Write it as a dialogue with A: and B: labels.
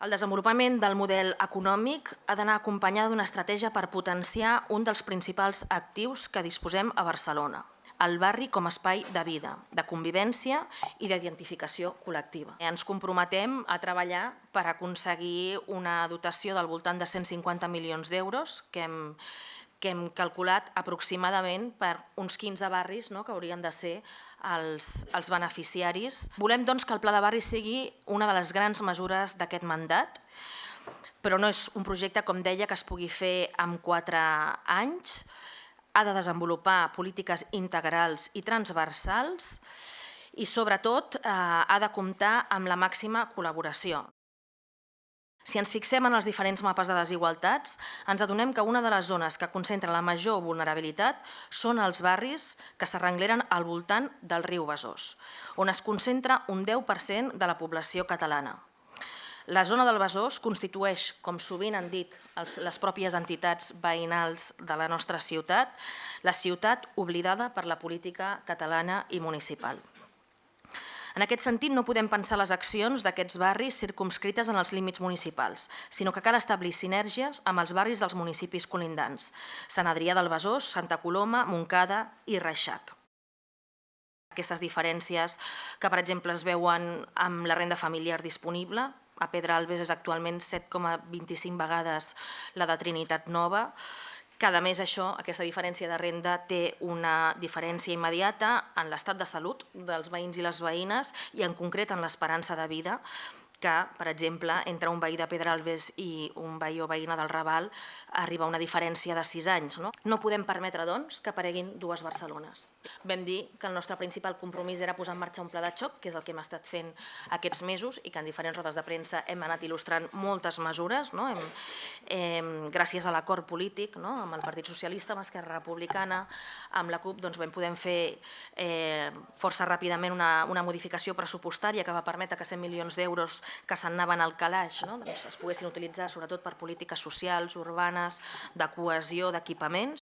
A: El desenvolupament del model econòmic ha d'anar acompanyada d'una estratègia per potenciar un dels principals actius que disposem a Barcelona, el barri com a espai de vida, de convivència i d'identificació col·lectiva. Ens comprometem a treballar per aconseguir una dotació del voltant de 150 milions d'euros que hem que hem calculat aproximadament per uns 15 barris no, que haurien de ser els, els beneficiaris. Volem doncs, que el Pla de Barris sigui una de les grans mesures d'aquest mandat, però no és un projecte, com deia, que es pugui fer en quatre anys. Ha de desenvolupar polítiques integrals i transversals i, sobretot, eh, ha de comptar amb la màxima col·laboració. Si ens fixem en els diferents mapes de desigualtats, ens adonem que una de les zones que concentra la major vulnerabilitat són els barris que s'arrengleren al voltant del riu Besòs, on es concentra un 10% de la població catalana. La zona del Besòs constitueix, com sovint han dit les pròpies entitats veïnals de la nostra ciutat, la ciutat oblidada per la política catalana i municipal. En aquest sentit, no podem pensar les accions d'aquests barris circumscrites en els límits municipals, sinó que cal establir sinergies amb els barris dels municipis colindants, Sant Adrià del Besòs, Santa Coloma, Montcada i Reixac. Aquestes diferències que, per exemple, es veuen amb la renda familiar disponible, a Pedralbes és actualment 7,25 vegades la de Trinitat Nova, cada mes això, aquesta diferència de renda té una diferència immediata en l'estat de salut dels veïns i les veïnes i en concret en l'esperança de vida que, per exemple, entre un veí de Pedralbes i un veí o veïna del Raval arriba una diferència de 6 anys. No, no podem permetre, doncs, que apareguin dues Barcelones. Vam dir que el nostre principal compromís era posar en marxa un pla de xoc, que és el que hem estat fent aquests mesos i que en diferents rodes de premsa hem anat il·lustrant moltes mesures, no? hem, hem, gràcies a l'acord polític no? amb el Partit Socialista, amb Esquerra Republicana, amb la CUP, doncs vam poder fer eh, força ràpidament una, una modificació pressupostària que va permetre que 100 milions d'euros que s'anaven al calaix no? doncs es poguessin utilitzar sobretot per polítiques socials, urbanes, de cohesió, d'equipaments.